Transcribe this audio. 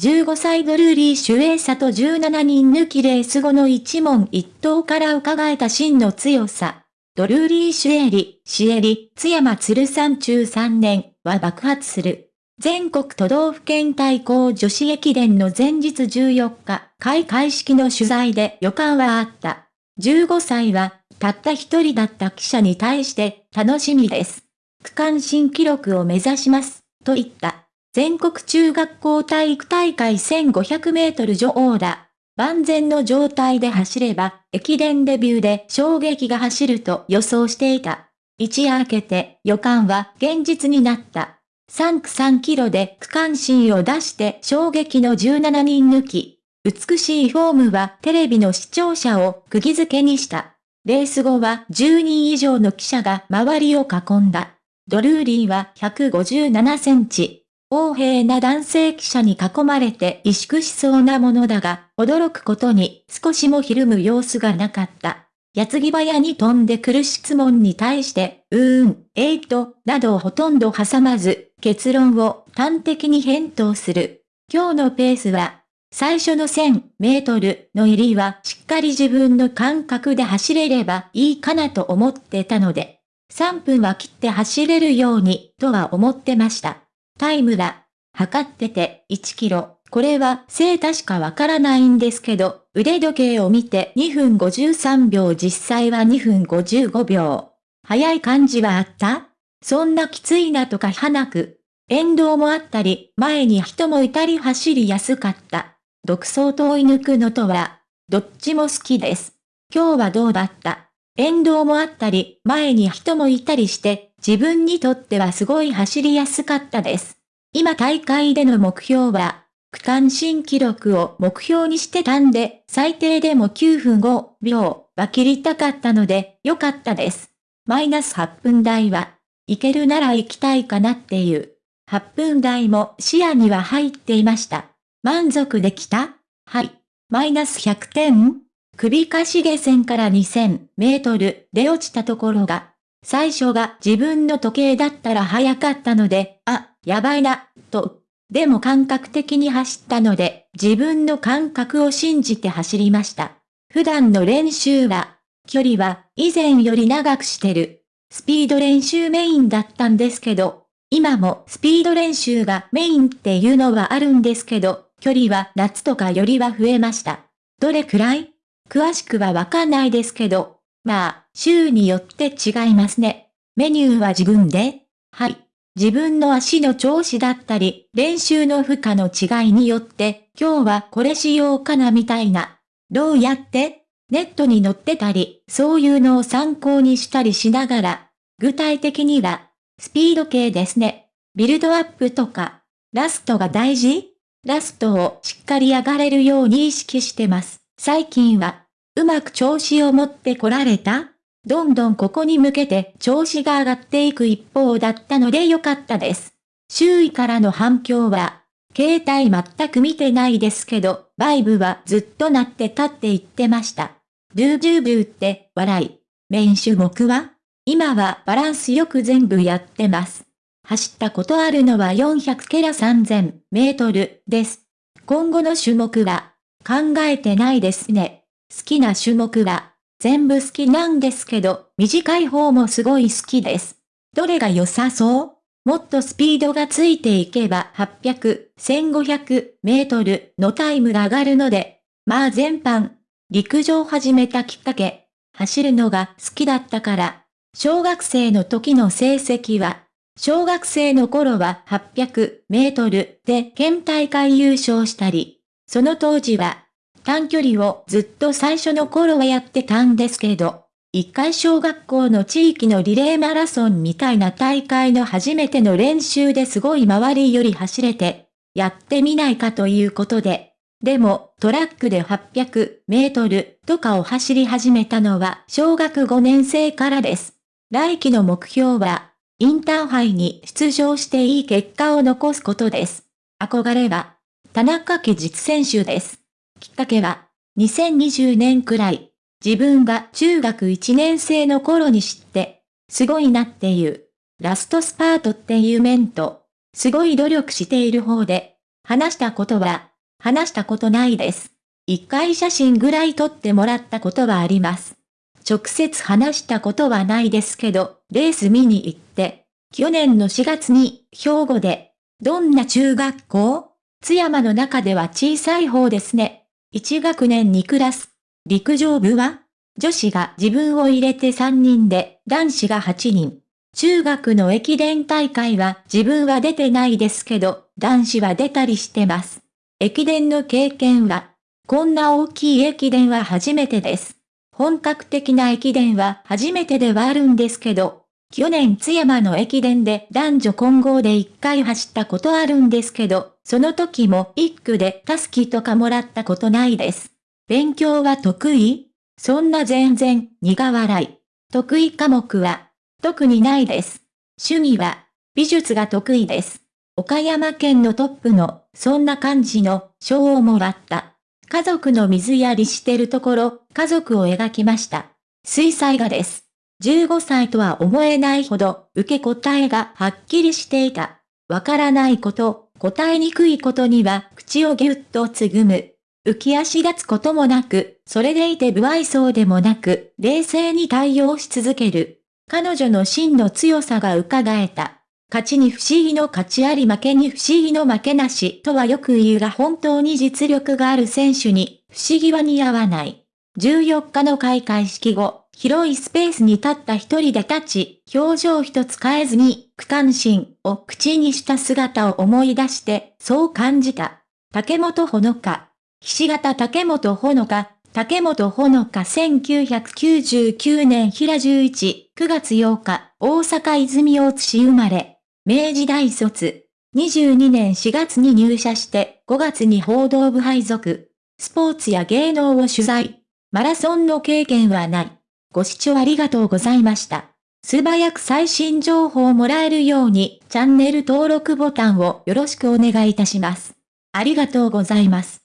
15歳ドルーリー主演者と17人抜きレース後の一問一答から伺えた真の強さ。ドルーリーシュエリ、シエリ、津山鶴山中3年は爆発する。全国都道府県対抗女子駅伝の前日14日、開会式の取材で予感はあった。15歳は、たった一人だった記者に対して、楽しみです。区間新記録を目指します、と言った。全国中学校体育大会1500メートル女王だ。万全の状態で走れば、駅伝デビューで衝撃が走ると予想していた。一夜明けて予感は現実になった。3区3キロで区間新を出して衝撃の17人抜き。美しいフォームはテレビの視聴者を釘付けにした。レース後は10人以上の記者が周りを囲んだ。ドルーリーは157センチ。横平な男性記者に囲まれて萎縮しそうなものだが、驚くことに少しもひるむ様子がなかった。矢継ぎ早に飛んでくる質問に対して、うーん、えーと、などをほとんど挟まず、結論を端的に返答する。今日のペースは、最初の1000メートルの入りはしっかり自分の感覚で走れればいいかなと思ってたので、3分は切って走れるようにとは思ってました。タイムだ。測ってて1キロ。これは正確かわからないんですけど、腕時計を見て2分53秒実際は2分55秒。早い感じはあった？そんなきついなとかはなく。沿道もあったり、前に人もいたり走りやすかった。独走と追い抜くのとは、どっちも好きです。今日はどうだった？沿道もあったり、前に人もいたりして、自分にとってはすごい走りやすかったです。今大会での目標は、区間新記録を目標にしてたんで、最低でも9分5秒は切りたかったので、よかったです。マイナス8分台は、いけるなら行きたいかなっていう。8分台も視野には入っていました。満足できた？はい。マイナス100点？首かしげ線から2000メートルで落ちたところが、最初が自分の時計だったら早かったので、あ、やばいな、と。でも感覚的に走ったので、自分の感覚を信じて走りました。普段の練習は、距離は以前より長くしてる。スピード練習メインだったんですけど、今もスピード練習がメインっていうのはあるんですけど、距離は夏とかよりは増えました。どれくらい？詳しくはわかんないですけど、まあ、週によって違いますね。メニューは自分ではい。自分の足の調子だったり、練習の負荷の違いによって、今日はこれしようかなみたいな。どうやって？ネットに載ってたり、そういうのを参考にしたりしながら、具体的には、スピード系ですね。ビルドアップとか、ラストが大事？ラストをしっかり上がれるように意識してます。最近は、うまく調子を持ってこられた？どんどんここに向けて調子が上がっていく一方だったのでよかったです。周囲からの反響は、携帯全く見てないですけど、バイブはずっと鳴ってたって言ってました。ドゥードゥーブーって笑い。メイン種目は今はバランスよく全部やってます。走ったことあるのは400ケラ3000メートルです。今後の種目は考えてないですね。好きな種目は、全部好きなんですけど、短い方もすごい好きです。どれが良さそう？もっとスピードがついていけば800、1500メートルのタイムが上がるので、まあ全般、陸上始めたきっかけ、走るのが好きだったから、小学生の時の成績は、小学生の頃は800メートルで県大会優勝したり、その当時は短距離をずっと最初の頃はやってたんですけど、一回小学校の地域のリレーマラソンみたいな大会の初めての練習ですごい周りより走れて、やってみないかということで、でもトラックで800メートルとかを走り始めたのは小学5年生からです。来期の目標は、インターハイに出場していい結果を残すことです。憧れは、田中家実選手です。きっかけは、2020年くらい、自分が中学1年生の頃に知って、すごいなっていう、ラストスパートっていう面と、すごい努力している方で、話したことは、話したことないです。一回写真ぐらい撮ってもらったことはあります。直接話したことはないですけど、レース見に行って、去年の4月に兵庫で、どんな中学校？津山の中では小さい方ですね。1学年2クラス。陸上部は女子が自分を入れて3人で、男子が8人。中学の駅伝大会は自分は出てないですけど、男子は出たりしてます。駅伝の経験は、こんな大きい駅伝は初めてです。本格的な駅伝は初めてではあるんですけど、去年津山の駅伝で男女混合で1回走ったことあるんですけど、その時も1区でタスキとかもらったことないです。勉強は得意？そんな全然、苦笑い。得意科目は、特にないです。趣味は、美術が得意です。岡山県のトップの、そんな感じの、賞をもらった。家族の水やりしてるところ、家族を描きました。水彩画です。15歳とは思えないほど、受け答えがはっきりしていた。わからないこと、答えにくいことには、口をぎゅっとつぐむ。浮き足立つこともなく、それでいて不愛想でもなく、冷静に対応し続ける。彼女の真の強さが伺えた。勝ちに不思議の勝ちあり負けに不思議の負けなしとはよく言うが本当に実力がある選手に不思議は似合わない。14日の開会式後、広いスペースに立った一人で立ち、表情一つ変えずに、区間心を口にした姿を思い出して、そう感じた。竹本ほのか。菱形竹本ほのか、竹本ほのか1999年平11、9月8日、大阪泉大津市生まれ。明治大卒。22年4月に入社して5月に報道部配属。スポーツや芸能を取材。マラソンの経験はない。ご視聴ありがとうございました。素早く最新情報をもらえるようにチャンネル登録ボタンをよろしくお願いいたします。ありがとうございます。